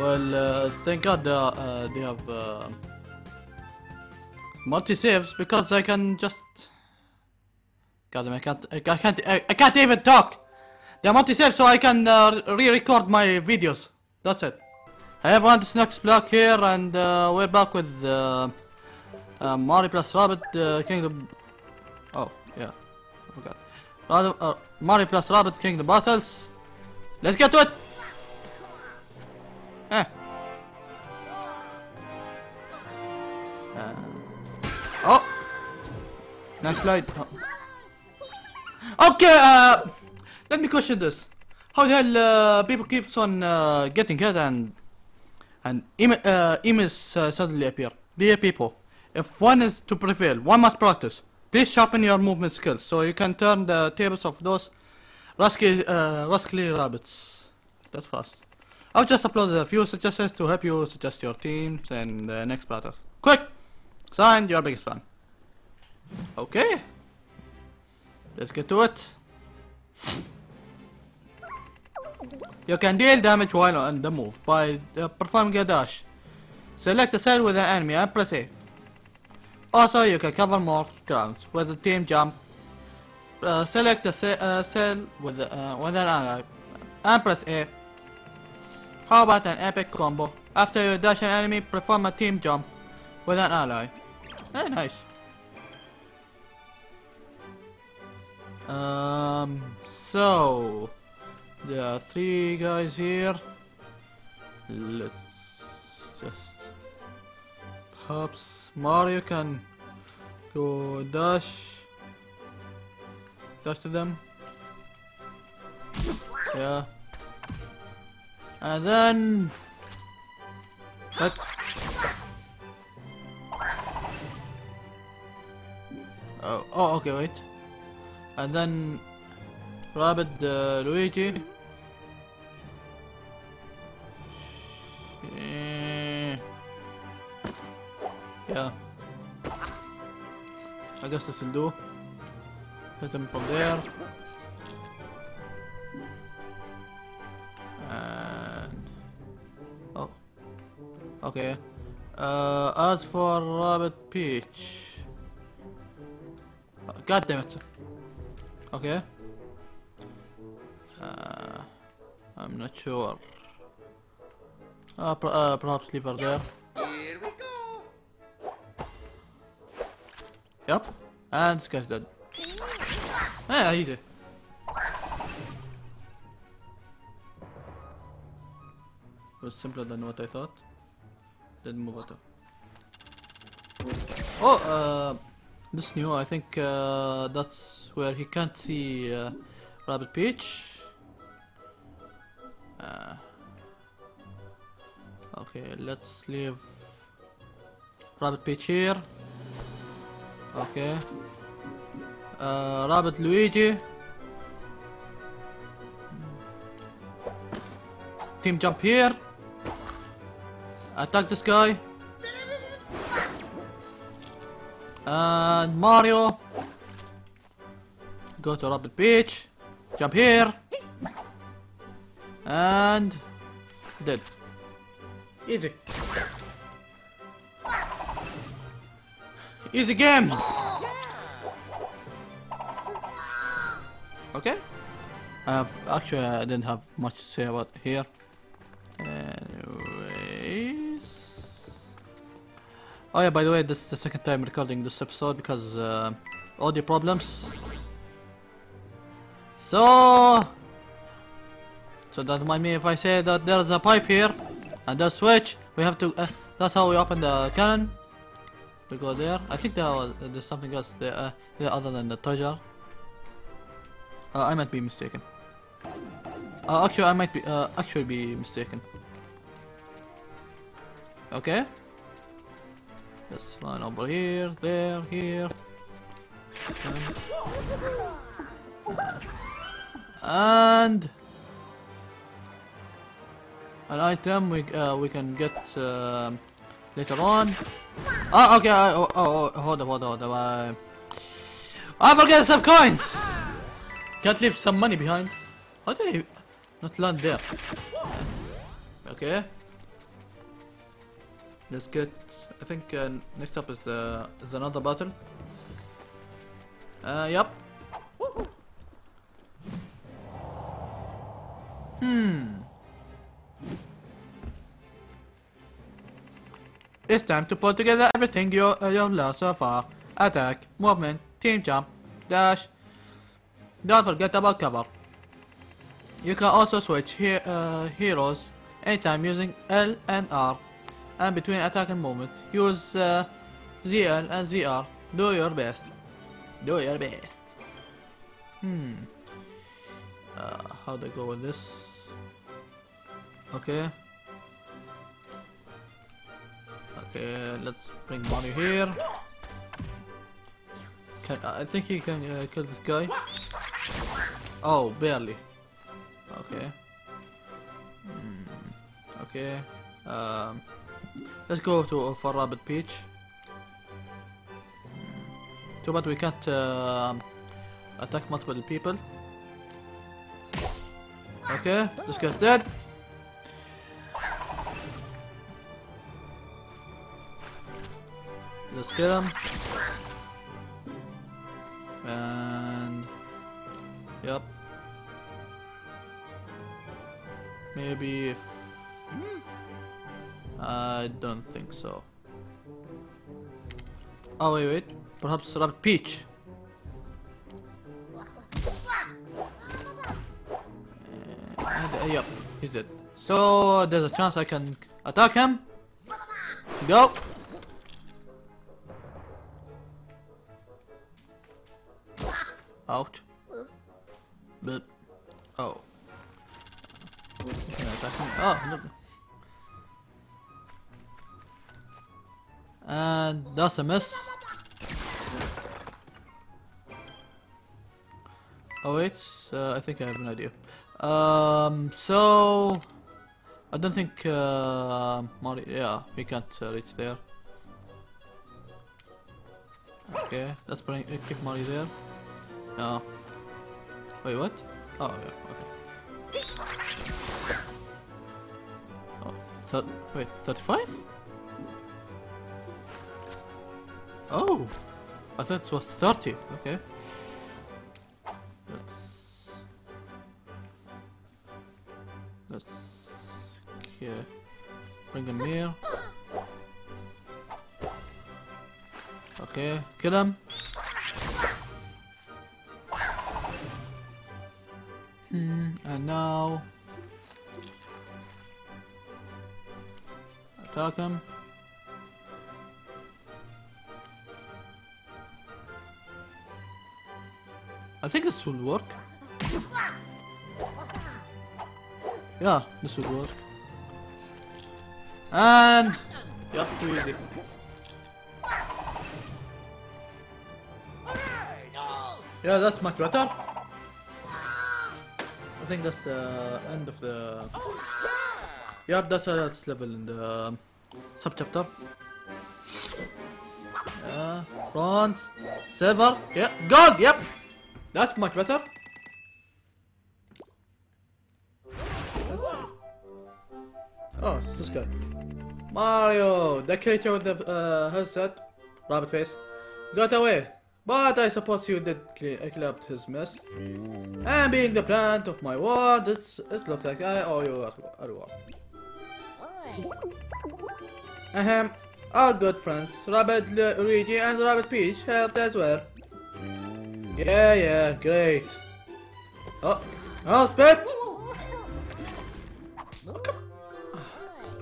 Well, uh, thank God they, are, uh, they have uh, multi saves because I can just. God I can't. I can't. I, can't even talk. They're multi saves, so I can uh, re-record my videos. That's it. Hey everyone, this is Next Block here, and uh, we're back with Mario plus Rabbit Kingdom. Oh yeah, I forgot. Mario plus Rabbit Kingdom Battles. Let's get to it. Uh, oh. Next slide. Oh. Okay. Uh, let me question this. How the hell uh, people keeps on uh, getting hit and and em uh, emus uh, suddenly appear? Dear people, if one is to prevail, one must practice. Please sharpen your movement skills so you can turn the tables of those rascally, uh, rascally rabbits. That's fast. I've just uploaded a few suggestions to help you suggest your teams and the next battle. Quick! Signed, your biggest fan. Okay. Let's get to it. You can deal damage while on the move by uh, performing a dash. Select a cell with an enemy and press A. Also, you can cover more ground with a team jump. Uh, select a uh, cell with, uh, with an ally and press A. How about an epic combo? After you dash an enemy, perform a team jump with an ally. Eh, nice. Um, so there are three guys here. Let's just perhaps Mario can go dash dash to them. Yeah. And then Oh, oh okay wait. And then Rabbid uh, Luigi. Yeah. I guess this will do. Hit him from there. Okay. Uh, as for Rabbid Peach, God damn it. Okay. Uh, I'm not sure. Uh, per uh, perhaps leave her there. Here we go. Yep. And this guy's dead. Yeah, easy. It was simpler than what I thought. Didn't move at all. Oh, uh, this new. I think uh, that's where he can't see uh, Rabbid Peach. Uh, okay, let's leave Rabbid Peach here. Okay. Uh, Rabbid Luigi. Team jump here. Attack this guy. And Mario. Go to Rabbid Peach. Jump here. And dead. Easy. Easy game. Okay. Uh, actually, I didn't have much to say about here. Oh yeah, by the way, this is the second time recording this episode because uh, audio problems. So, so don't mind me if I say that there's a pipe here and there's switch. We have to. Uh, that's how we open the cannon. We go there. I think there was, there's something else there, uh, there other than the treasure. Uh, I might be mistaken. Uh, actually, I might be uh, actually be mistaken. Okay. Let's run over here, there, here. And an item we uh, we can get um later on. Oh, okay. I, oh, oh, oh, hold on, hold on, hold on. Uh, I forget some coins. Can't leave some money behind. How did I not land there? Okay. Let's get. I think uh, next up is uh, is another battle. Uh, yep. Hmm. It's time to put together everything you uh, you've learned so far. Attack, movement, team jump, dash. Don't forget about cover. You can also switch he uh, heroes anytime using L and R. And between attack and movement, use uh, ZL and ZR. Do your best. Do your best. Hmm. Uh, how do I go with this? Okay. Okay, let's bring Mario here. Can, I think he can uh, kill this guy. Oh, barely. Okay. Hmm. Okay. Um, let's go to for Rabbid Peach. Too bad we can't uh, attack multiple people. Okay, let's get dead. Let's get him. And yep. Maybe if I don't think so. Oh wait, wait. Perhaps Rabbid Peach. Uh, yep, he's dead. So there's a chance I can attack him. Go. Ouch. But oh. Oh, no. And that's a miss. Oh wait, uh, I think I have an idea. Um, so I don't think uh, Mario. Yeah, we can't uh, reach there. Okay, let's bring uh, keep Mario there. No. Wait, what? Oh yeah. Okay. Oh, thir wait, thirty-five? Oh, I thought it was thirty. Okay. Let's let's okay. Bring him here. Okay, kill him. Hmm, and now attack him. I think this will work. Yeah, this will work. And yeah, too easy. Yeah, that's much better. I think that's the end of the. Yep, that's a that's level in the sub chapter. Yeah, uh, bronze, silver, yeah, gold. Yep, that's much better. Oh, this guy. Mario, the creature with the uh, headset, rabbit face, got away. But I suppose you did up his mess. And being the plant of my ward, it's, it looks like I owe you a reward. Ahem. Our good friends, Rabbid Luigi and Rabbid Peach helped as well. Yeah, yeah, great. Oh, oh, spit!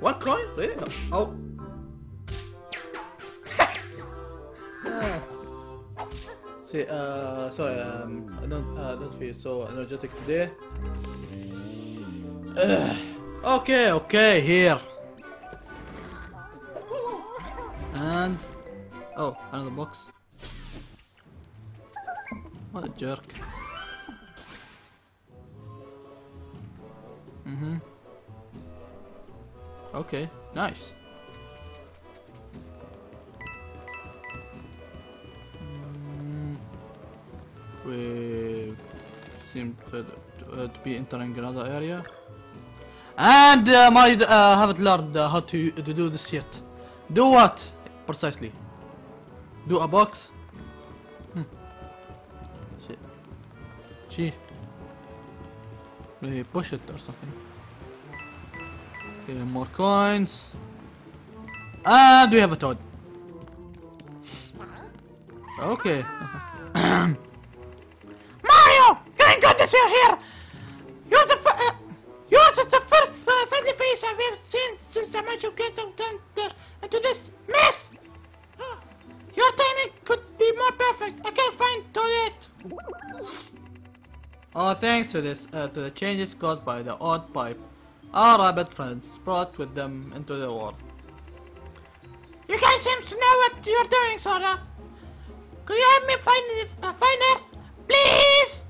One coin? Really? Oh. See, uh, sorry, um, I don't, uh, don't feel so energetic today. Okay, okay, here. And, oh, another box. What a jerk. Mm-hmm. Okay, nice. Mm, we seem to, uh, to be entering another area. And uh, I uh, haven't learned uh, how to, to do this yet. Do what? Precisely. Do a box? Hmm. Shit. Gee. Maybe push it or something. Okay, more coins. And we have a toad. Okay. Mario! Thank goodness you're here! Thanks to this, uh, to the changes caused by the odd pipe, our rabbit friends brought with them into the world. You guys seem to know what you're doing, sort of. Could you help me find it, uh, find her? Please!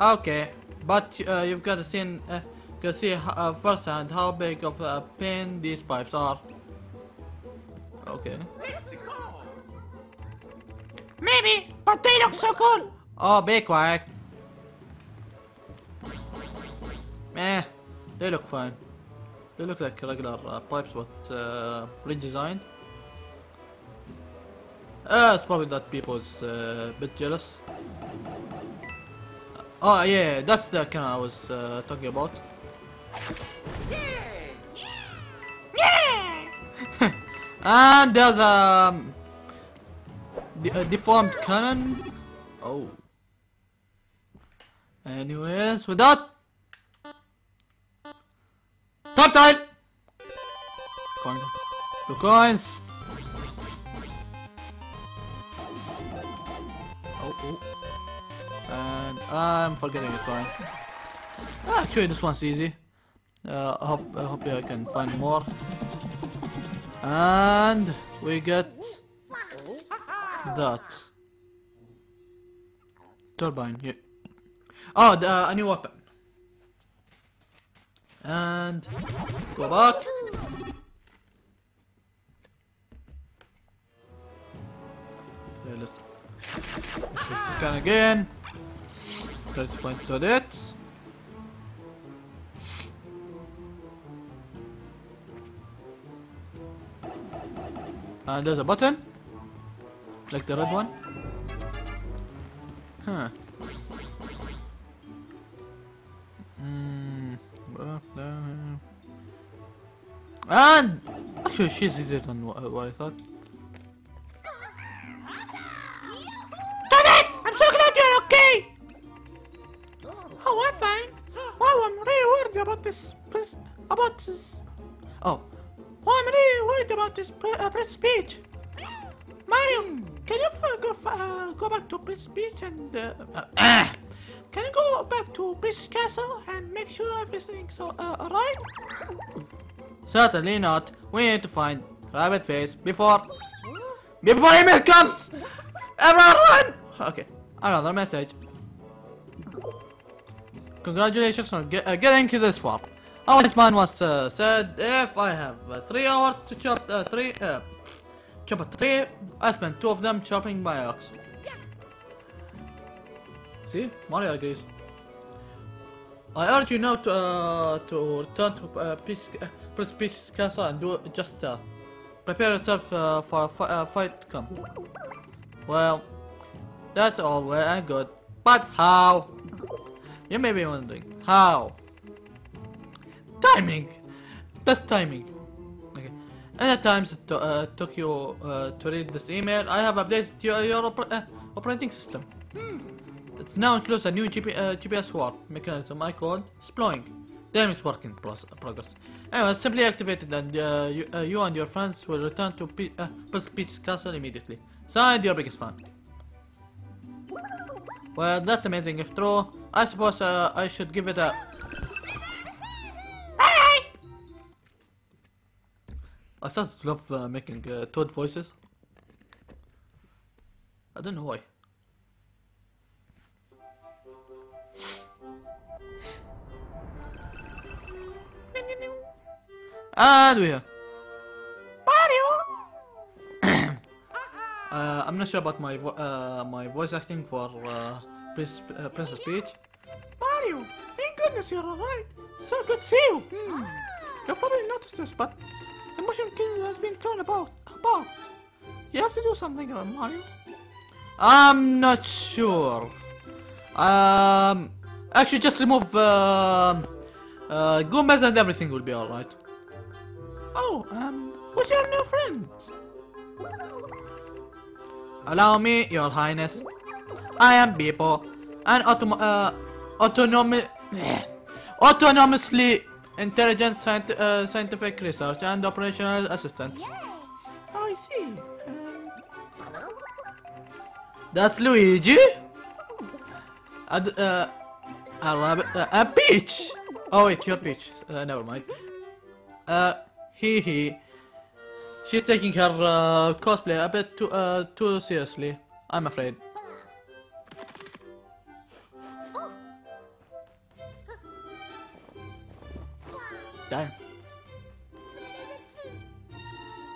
Okay, but uh, you've got to see, uh, got to see uh, firsthand how big of a pain these pipes are. Okay. Maybe, but they look so cool. Oh, be quiet. Meh, they look fine. They look like regular uh, pipes, but uh, redesigned. Uh, it's probably that people's uh, a bit jealous. Oh yeah, that's the kind I was uh, talking about. And there's a, um, a deformed cannon. Oh. Anyways, with that, time. Coin. Two coins. Oh, oh. And I'm forgetting a coin. Ah, Actually, this one's easy. Uh, I hope I hope I can find more. And we get that turbine. Yeah. Oh, the, uh, a new weapon. And go back. Okay, let's, let's scan again. Let's find to it. And there's a button. Like the red one. Huh. And actually, she's easier than what, what I thought. Toadette! I'm so glad you're okay! Oh, I'm fine. Wow, I'm really worried about this. About this. Oh, Oh, I'm really worried about this uh, press speech. Mario, can you go, uh, go back to Prince Peach and uh, uh, can you go back to Prince Castle and make sure everything's uh, alright? certainly not. We need to find Rabbit Face before before email comes. Everyone! Okay, another message. Congratulations on get, uh, getting to this far. Wise man once uh, said, if I have uh, three hours to chop uh, three, uh, chop a tree, I spend two of them chopping my ox. See, Mario agrees. I urge you now to uh, to return to uh, Peach, uh, Prince Peach's castle and do just that. Prepare yourself uh, for a fi- uh, fight to come. Well, that's all well and good, but how? You may be wondering, how? Timing! Best timing. Okay. And at times it uh, took you uh, to read this email, I have updated your, your oper uh, operating system. It now includes a new GP, uh, GPS swap mechanism I called Sploing. Damn, it's work in pros- progress. Anyway, simply activate it and uh, you, uh, you and your friends will return to Pe uh, Prince Peach's castle immediately. Signed, your biggest fan. Well, that's amazing. If true, I suppose uh, I should give it a. Alright! I started to love uh, making uh, Toad voices. I don't know why. And we're here. Mario! Uh, I'm not sure about my vo- uh, my voice acting for uh, Prince, uh, Princess Peach. Mario! Thank goodness you're alright. So good to see you. Hmm. You probably noticed this, but The Mushroom Kingdom has been torn about. About. You have to do something, Mario. I'm not sure. Um, actually, just remove um, uh, Goombas and everything will be alright. Oh, um, who's your new friend? Allow me, Your Highness. I am Beep-0, an autom uh, autonomi autonomously intelligent scient uh, scientific research and operational assistant. Oh, I see. Um, That's Luigi. And, uh, a rabbit, uh, a peach. Oh wait, you're peach. Uh, never mind. Uh, he he. She's taking her uh, cosplay a bit too uh, too seriously. I'm afraid. Damn.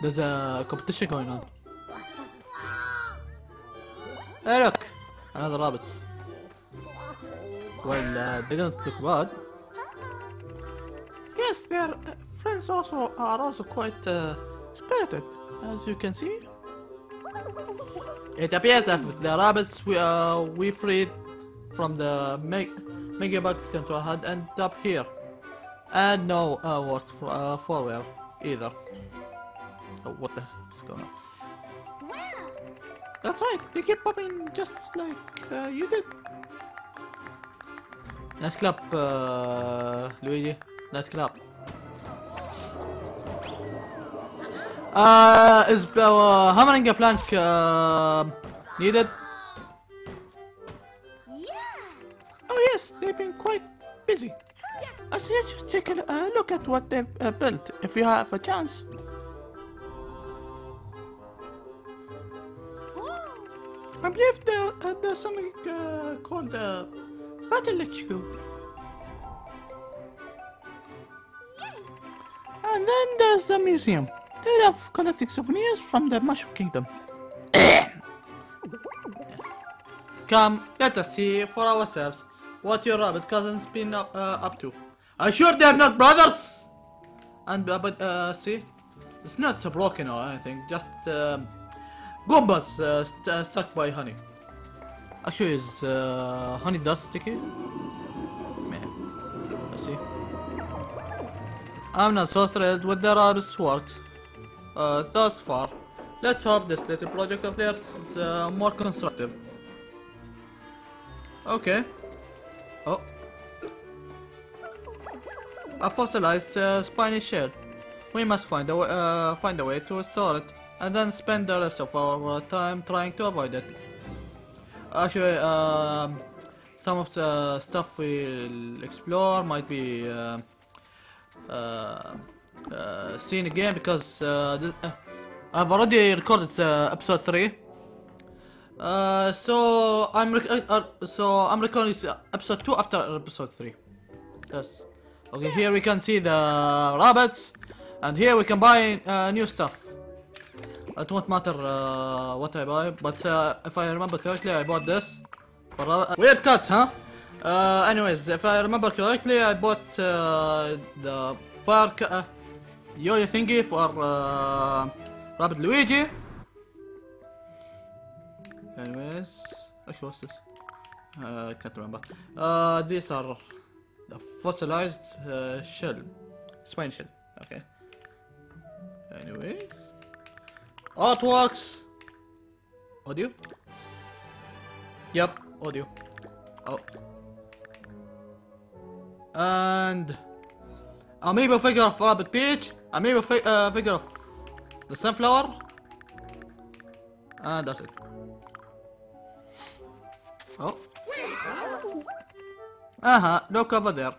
There's a competition going on. Hey look! Another rabbits. Well, uh, they don't look bad. yes, their uh, friends also are also quite uh, spirited, as you can see. It appears that with the rabbits we uh, we freed from the meg megabugs control had ended up here. And no uh, worse for, uh, forward either. Oh, what the heck's going on? That's right, they keep popping just like uh, you did. Nice clap, uh, Luigi. Nice clap. Uh, is uh, hammering a plank uh, needed? Oh yes, they've been quite busy. I suggest you take a uh, look at what they've uh, built if you have a chance. I believe there, uh, there's something uh, called uh, Battle HQ. And then there's the museum. They love collecting souvenirs from the Mushroom Kingdom. Come, let us see for ourselves what your rabbit cousins been up, uh, up to. Are you sure they're not brothers? And uh, but uh, see, it's not broken or anything. Just um, Goombas uh, st uh, stuck by honey. Actually, is uh, honey dust sticky? Man, let's see. I'm not so thrilled with the rabbit's work uh, thus far. Let's hope this little project of theirs is uh, more constructive. Okay. Oh. A fossilized uh, spiny shell. We must find a, uh, find a way to restore it, and then spend the rest of our time trying to avoid it. Actually, um, some of the stuff we'll explore might be uh, uh, uh, seen again because uh, this, uh, I've already recorded episode three. Uh, so I'm so I'm recording episode two after episode three. Yes. Okay, here we can see the rabbits, and here we can buy new stuff. It won't matter uh, what I buy, but uh, if I remember correctly, I bought this. For Weird cuts, huh? Uh, anyways, if I remember correctly, I bought uh, the fire uh, yo-yo thingy for uh, Rabbit Luigi. Anyways, actually, what's this? Uh, I can't remember. Uh, these are the fossilized uh, shell, spine shell. Okay. Anyways, artworks, audio. Yep, audio. Oh. And amiibo figure of Rabbid Peach, amiibo fi uh, figure of the sunflower, and that's it. Oh. Uh-huh, look over there.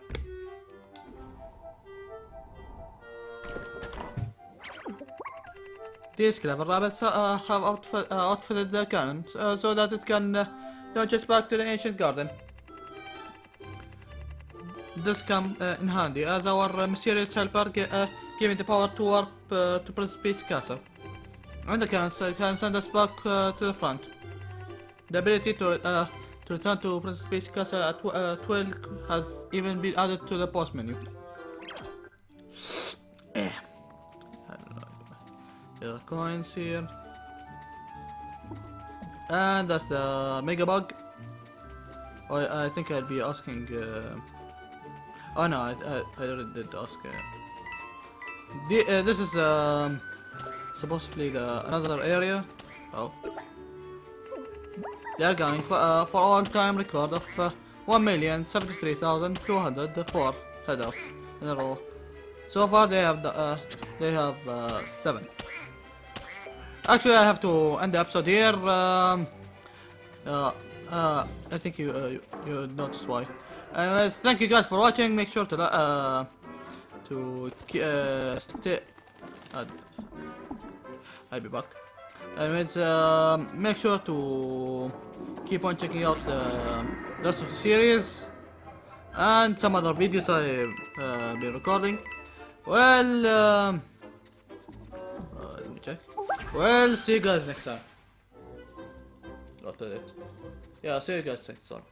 These clever rabbits uh, have outfit, uh, outfitted the cannon uh, so that it can launch us back to the ancient garden. This come uh, in handy as our uh, mysterious helper gi uh, giving the power to warp to Prince Peach Castle. And the uh, can send us back to the front. The ability to uh, to return to Prince Peach Castle at tw uh, 12 has even been added to the post menu. Are coins here. And that's the mega bug. I, I think I'll be asking. Uh... Oh no, I, I, I already did ask. Uh... The, uh, this is um, supposedly the another area. Oh. They are going for, uh, for all-time record of uh, 1,073,204 headers in a row. So far they have the, uh, they have uh, seven. Actually, I have to end the episode here. Um, uh, uh, I think you uh, you, you notice why. Anyways, thank you guys for watching. Make sure to uh, to uh, stay. Uh, I'll be back. Anyways, um, make sure to keep on checking out the rest of the series and some other videos I've uh, been recording. Well, um, Well, see you guys next time. Not it. Yeah, see you guys next time.